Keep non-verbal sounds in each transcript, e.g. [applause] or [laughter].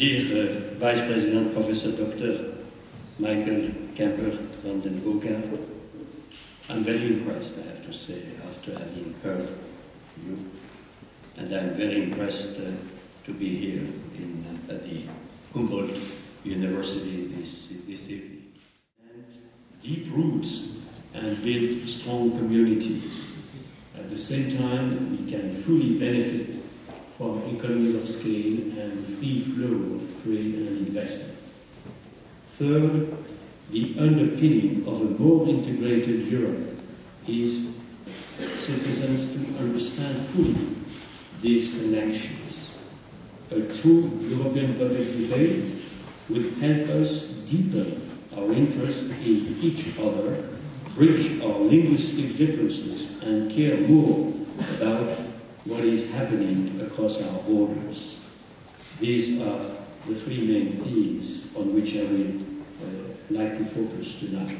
Dear uh, Vice President Professor Dr. Michael Kämper van den Boogaart, I'm very impressed, I have to say, after having heard you. And I'm very impressed uh, to be here in, uh, at the Humboldt University this, this evening. And deep roots and build strong communities. At the same time, we can fully benefit from economies of scale and free flow of trade and investment. Third, the underpinning of a more integrated Europe is citizens to understand fully these connections. A true European public debate would help us deepen our interest in each other, bridge our linguistic differences, and care more about what is happening across our borders. These are the three main themes on which I will uh, like to focus tonight.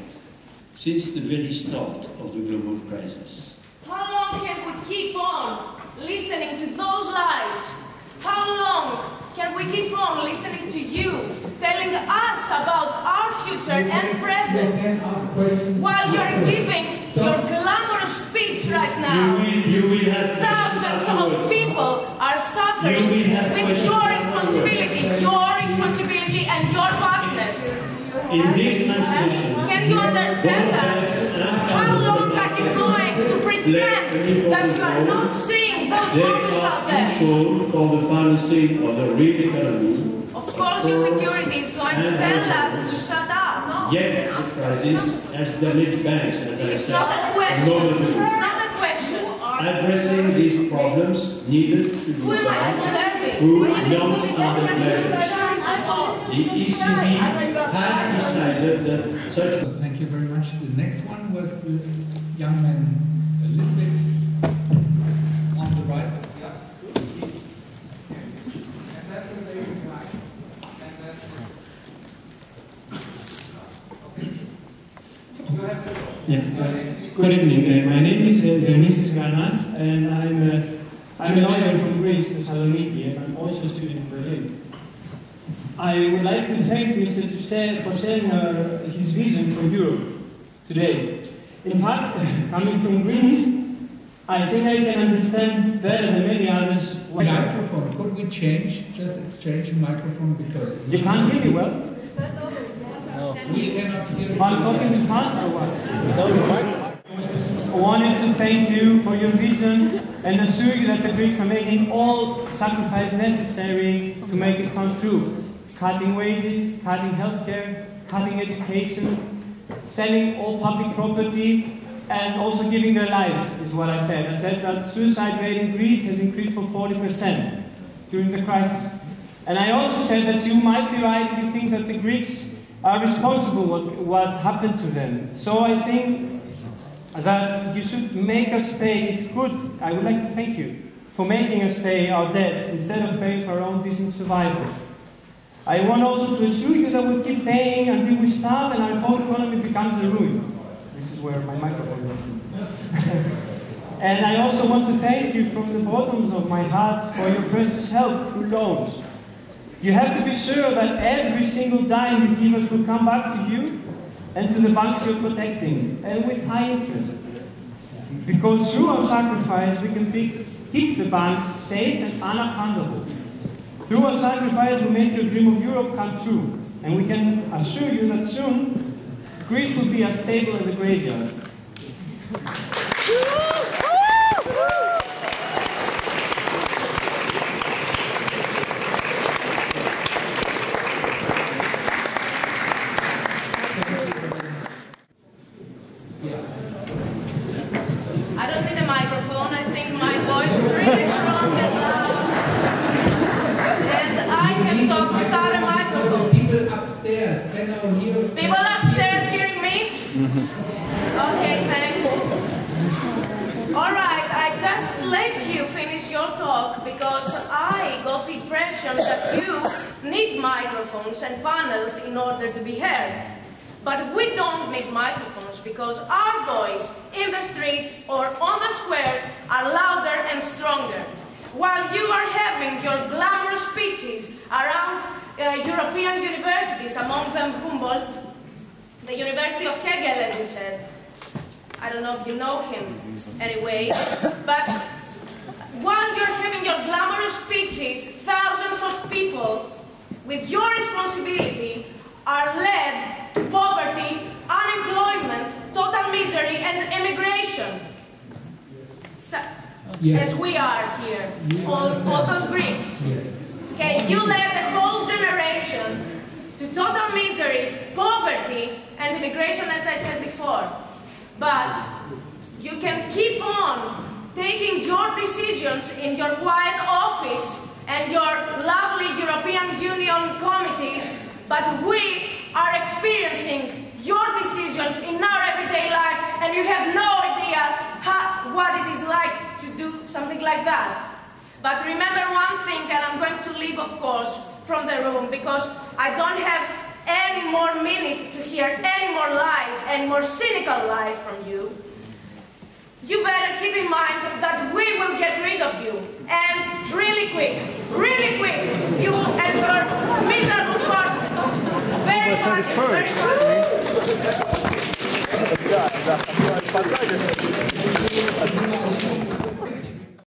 Since the very start of the global crisis, How long can we keep on listening to those lies? How long can we keep on listening to you, telling us about our future and present, while you're giving are suffering You will have with your responsibility, your responsibility and your partners. In this translation, Can you understand that? How long are you going to pretend that you are not seeing those models out there? for the financing of the real economy. Of course, your security is going to tell us to shut up. Yet the crisis has damaged banks, as I said. not a a question. It's not a question. Addressing these problems needed to be Who am I done disturbing? through non-standard measures. The ECB has decided that such So Thank you very much. The next one was the young man, a little bit on the right. Yeah. uh, Good evening. Uh, My name is uh, Dionysius Garnats, and I'm uh, I'm a lawyer from Greece, Thessaloniki, and I'm also a student in Berlin. I would like to thank Mr. Toussaint for sharing uh, his vision for Europe today. In fact, [laughs] coming from Greece, I think I can understand better than many others. what- Microphone, could we change, just exchange a microphone because You can't hear me well. we cannot hear. Am I talking too fast or what? I wanted to thank you for your vision and assure you that the Greeks are making all sacrifice necessary to make it come true. Cutting wages, cutting healthcare, cutting education, selling all public property, and also giving their lives, is what I said. I said that suicide rate in Greece has increased for 40% during the crisis. And I also said that you might be right if you think that the Greeks are responsible what what happened to them. So I think that you should make us pay. It's good. I would like to thank you for making us pay our debts instead of paying for our own decent survival. I want also to assure you that we'll keep paying until we stop and our whole economy becomes a ruin. This is where my microphone is. [laughs] and I also want to thank you from the bottoms of my heart for your precious help through loans. You have to be sure that every single dime you give us will come back to you and to the banks you're protecting, and with high interest. Because through our sacrifice, we can be, keep the banks safe and unaccountable. Through our sacrifice, we make your dream of Europe come true, and we can assure you that soon Greece will be as stable as a graveyard. I don't need a microphone. I think my voice is really strong and loud. And I can talk without a microphone. People upstairs, can now hear. People upstairs hearing me? Okay, thanks. All right, I just let you finish your talk because I got that you need microphones and panels in order to be heard. But we don't need microphones because our voice in the streets or on the squares are louder and stronger. While you are having your glamorous speeches around uh, European universities, among them Humboldt, the University of Hegel, as you said. I don't know if you know him anyway, but while you're having your glamorous speeches, people with your responsibility are led to poverty, unemployment, total misery, and emigration. So, Yes. As we are here, We all, all those Greeks. Yes. Okay, you led the whole generation to total misery, poverty, and immigration, as I said before. But you can keep on taking your decisions in your quiet office and your lovely European Union committees, but we are experiencing your decisions in our everyday life, and you have no idea how, what it is like to do something like that. But remember one thing, and I'm going to leave, of course, from the room because I don't have any more minute to hear any more lies, any more cynical lies from you. You better keep in mind that we will get rid of you. And really quick, really quick, you Да, да, да.